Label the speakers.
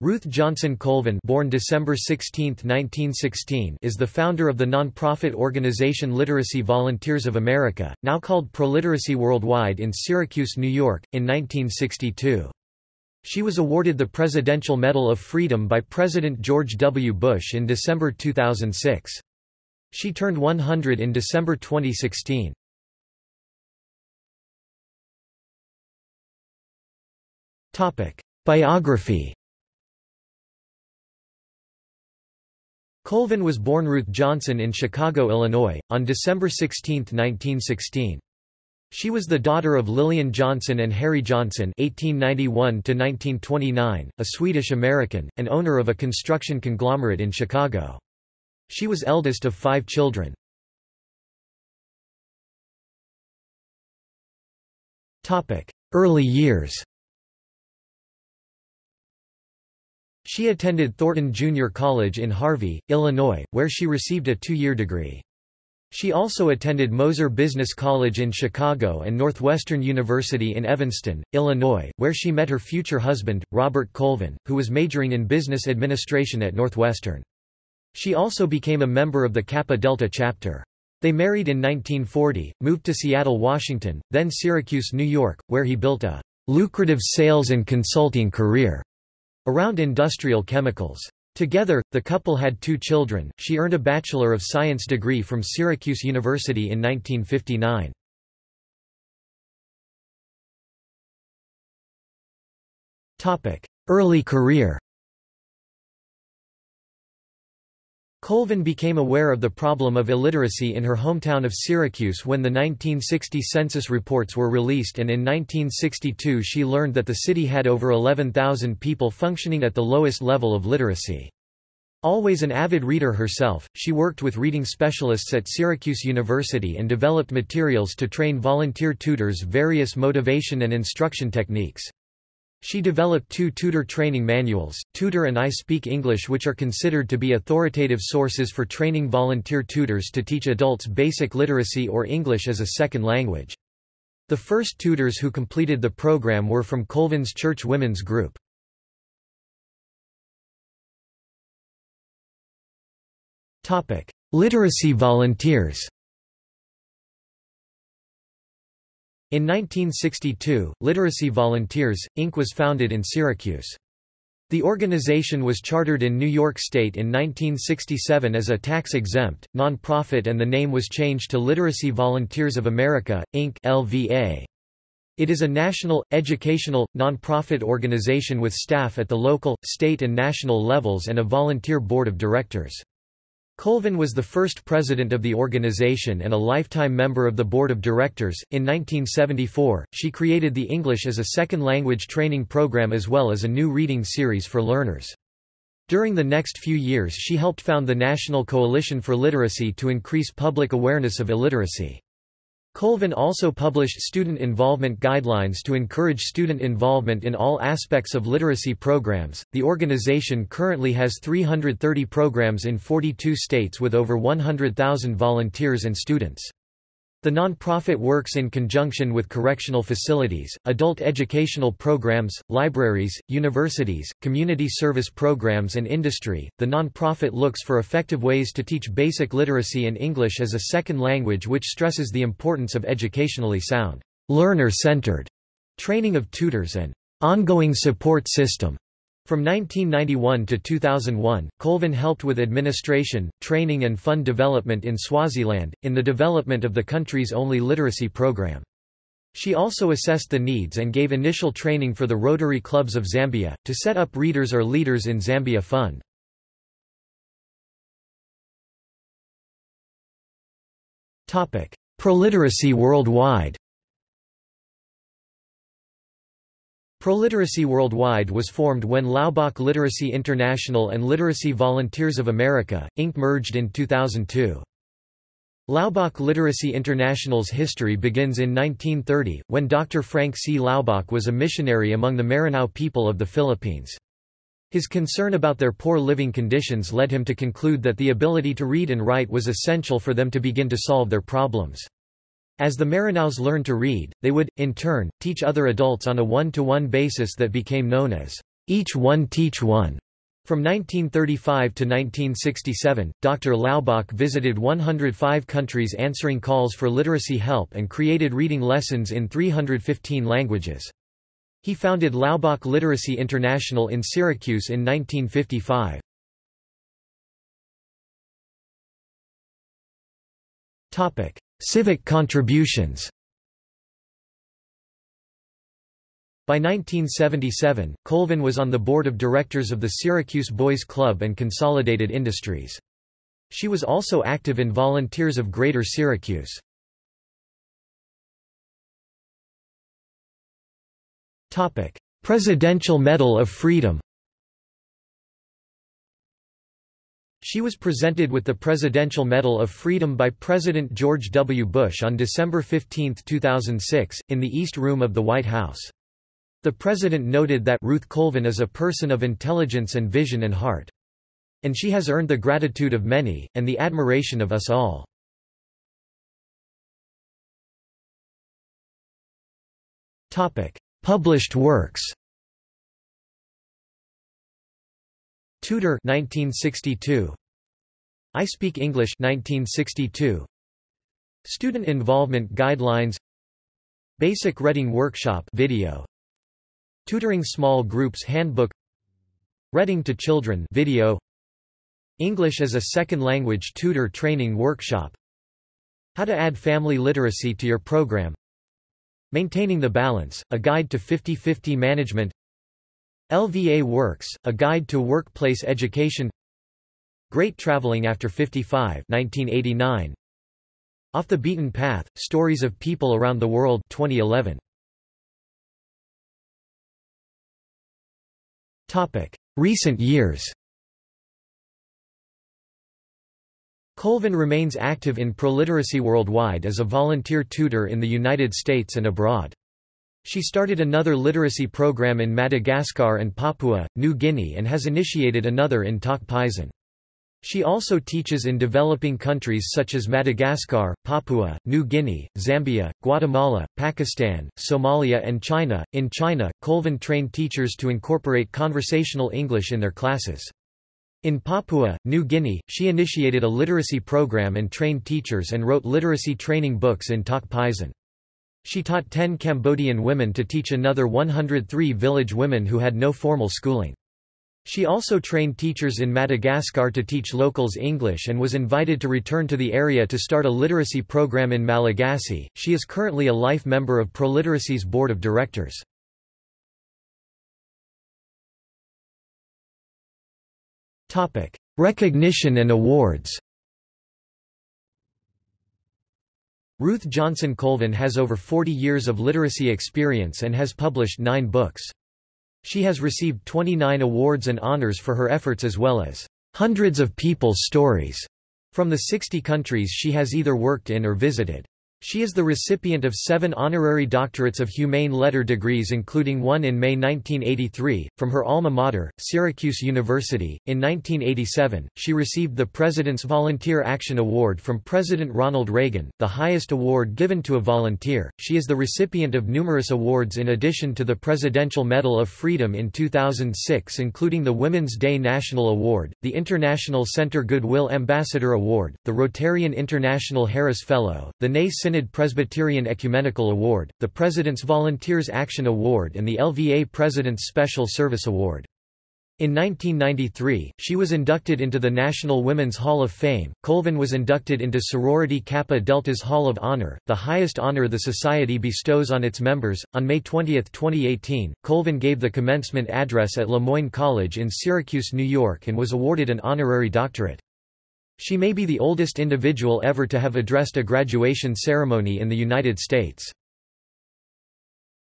Speaker 1: Ruth Johnson Colvin born December 16, 1916, is the founder of the nonprofit organization Literacy Volunteers of America, now called ProLiteracy Worldwide in Syracuse, New York, in 1962. She was awarded the Presidential Medal of Freedom by President George W. Bush in December 2006. She turned 100 in December 2016. Biography Colvin was born Ruth Johnson in Chicago, Illinois, on December 16, 1916. She was the daughter of Lillian Johnson and Harry Johnson (1891–1929), a Swedish-American, and owner of a construction conglomerate in Chicago. She was eldest of five children. Early years She attended Thornton Junior College in Harvey, Illinois, where she received a two-year degree. She also attended Moser Business College in Chicago and Northwestern University in Evanston, Illinois, where she met her future husband, Robert Colvin, who was majoring in business administration at Northwestern. She also became a member of the Kappa Delta chapter. They married in 1940, moved to Seattle, Washington, then Syracuse, New York, where he built a lucrative sales and consulting career around industrial chemicals. Together, the couple had two children. She earned a Bachelor of Science degree from Syracuse University in 1959. Topic: Early career. Colvin became aware of the problem of illiteracy in her hometown of Syracuse when the 1960 census reports were released and in 1962 she learned that the city had over 11,000 people functioning at the lowest level of literacy. Always an avid reader herself, she worked with reading specialists at Syracuse University and developed materials to train volunteer tutors various motivation and instruction techniques. She developed two tutor training manuals, Tutor and I Speak English which are considered to be authoritative sources for training volunteer tutors to teach adults basic literacy or English as a second language. The first tutors who completed the program were from Colvin's Church Women's Group. Literacy volunteers In 1962, Literacy Volunteers, Inc. was founded in Syracuse. The organization was chartered in New York State in 1967 as a tax-exempt, non-profit and the name was changed to Literacy Volunteers of America, Inc. LVA. It is a national, educational, non-profit organization with staff at the local, state and national levels and a volunteer board of directors. Colvin was the first president of the organization and a lifetime member of the board of directors. In 1974, she created the English as a Second Language training program as well as a new reading series for learners. During the next few years she helped found the National Coalition for Literacy to increase public awareness of illiteracy. Colvin also published student involvement guidelines to encourage student involvement in all aspects of literacy programs. The organization currently has 330 programs in 42 states with over 100,000 volunteers and students. The nonprofit works in conjunction with correctional facilities, adult educational programs, libraries, universities, community service programs, and industry. The nonprofit looks for effective ways to teach basic literacy and English as a second language, which stresses the importance of educationally sound, learner centered training of tutors and ongoing support system. From 1991 to 2001, Colvin helped with administration, training and fund development in Swaziland, in the development of the country's only literacy program. She also assessed the needs and gave initial training for the Rotary Clubs of Zambia, to set up Readers or Leaders in Zambia Fund. Proliteracy worldwide Proliteracy Worldwide was formed when Laubach Literacy International and Literacy Volunteers of America, Inc. merged in 2002. Laubach Literacy International's history begins in 1930, when Dr. Frank C. Laubach was a missionary among the Maranao people of the Philippines. His concern about their poor living conditions led him to conclude that the ability to read and write was essential for them to begin to solve their problems. As the Maranaos learned to read, they would, in turn, teach other adults on a one-to-one -one basis that became known as Each One Teach One. From 1935 to 1967, Dr. Laubach visited 105 countries answering calls for literacy help and created reading lessons in 315 languages. He founded Laubach Literacy International in Syracuse in 1955. Civic contributions By 1977, Colvin was on the board of directors of the Syracuse Boys Club and Consolidated Industries. She was also active in Volunteers of Greater Syracuse. Presidential Medal of Freedom She was presented with the Presidential Medal of Freedom by President George W. Bush on December 15, 2006, in the East Room of the White House. The president noted that Ruth Colvin is a person of intelligence and vision and heart. And she has earned the gratitude of many, and the admiration of us all. Published works Tutor 1962 I Speak English 1962 Student Involvement Guidelines. Basic Reading Workshop video. Tutoring Small Groups Handbook. Reading to Children video. English as a Second Language Tutor Training Workshop. How to add family literacy to your program. Maintaining the Balance, a Guide to 50-50 Management LVA Works, a Guide to Workplace Education Great Traveling After 55 1989. Off the Beaten Path, Stories of People Around the World 2011. Recent years Colvin remains active in proliteracy worldwide as a volunteer tutor in the United States and abroad. She started another literacy program in Madagascar and Papua, New Guinea and has initiated another in Tok. She also teaches in developing countries such as Madagascar, Papua, New Guinea, Zambia, Guatemala, Pakistan, Somalia, and China. In China, Colvin trained teachers to incorporate conversational English in their classes. In Papua, New Guinea, she initiated a literacy program and trained teachers and wrote literacy training books in Tok Pisin. She taught 10 Cambodian women to teach another 103 village women who had no formal schooling. She also trained teachers in Madagascar to teach locals English and was invited to return to the area to start a literacy program in Malagasy. She is currently a life member of Proliteracy's board of directors. Topic: Recognition and awards. Ruth Johnson Colvin has over 40 years of literacy experience and has published nine books. She has received 29 awards and honors for her efforts as well as hundreds of people's stories from the 60 countries she has either worked in or visited. She is the recipient of seven honorary doctorates of humane letter degrees including one in May 1983, from her alma mater, Syracuse University. In 1987, she received the President's Volunteer Action Award from President Ronald Reagan, the highest award given to a volunteer. She is the recipient of numerous awards in addition to the Presidential Medal of Freedom in 2006 including the Women's Day National Award, the International Center Goodwill Ambassador Award, the Rotarian International Harris Fellow, the Nay Synod Presbyterian Ecumenical Award, the President's Volunteers Action Award and the LVA President's Special Service Award. In 1993, she was inducted into the National Women's Hall of Fame. Colvin was inducted into Sorority Kappa Delta's Hall of Honor, the highest honor the Society bestows on its members. On May 20, 2018, Colvin gave the commencement address at Le Moyne College in Syracuse, New York and was awarded an honorary doctorate. She may be the oldest individual ever to have addressed a graduation ceremony in the United States.